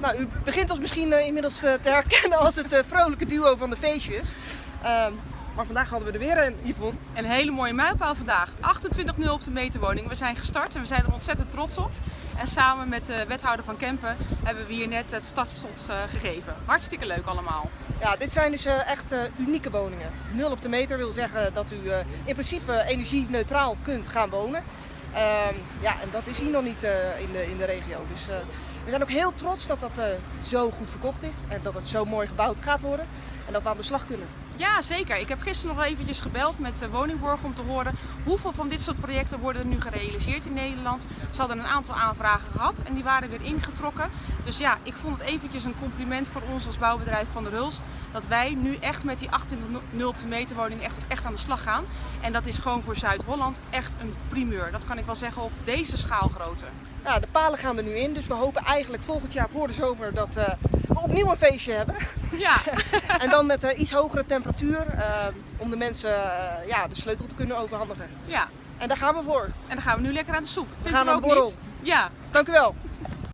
nou, u begint ons misschien uh, inmiddels uh, te herkennen als het uh, vrolijke duo van de feestjes. Ehm, maar vandaag hadden we er weer een, Yvonne. Een hele mooie mijlpaal vandaag. 28-0 op de meterwoning. We zijn gestart en we zijn er ontzettend trots op. En samen met de wethouder van Kempen hebben we hier net het startslot gegeven. Hartstikke leuk allemaal. Ja, dit zijn dus echt unieke woningen. 0 op de meter wil zeggen dat u in principe energie-neutraal kunt gaan wonen. Um, ja, en dat is hier nog niet uh, in, de, in de regio. Dus uh, we zijn ook heel trots dat dat uh, zo goed verkocht is en dat het zo mooi gebouwd gaat worden en dat we aan de slag kunnen. Ja, zeker. Ik heb gisteren nog eventjes gebeld met de Woningborg om te horen hoeveel van dit soort projecten worden nu gerealiseerd in Nederland. Ze hadden een aantal aanvragen gehad en die waren weer ingetrokken. Dus ja, ik vond het eventjes een compliment voor ons als bouwbedrijf van de Rulst dat wij nu echt met die 28 op de meter woning echt, echt aan de slag gaan. En dat is gewoon voor Zuid-Holland echt een primeur. Dat kan ik wel zeggen op deze schaalgrootte. De palen gaan er nu in, dus we hopen eigenlijk volgend jaar voor de zomer dat we opnieuw een feestje hebben. Ja. en dan met uh, iets hogere temperatuur uh, om de mensen ja, de sleutel te kunnen overhandigen. Ja. En daar gaan we voor. En dan gaan we nu lekker aan de soep. we gaan aan de borrel. Ja. Dank u wel.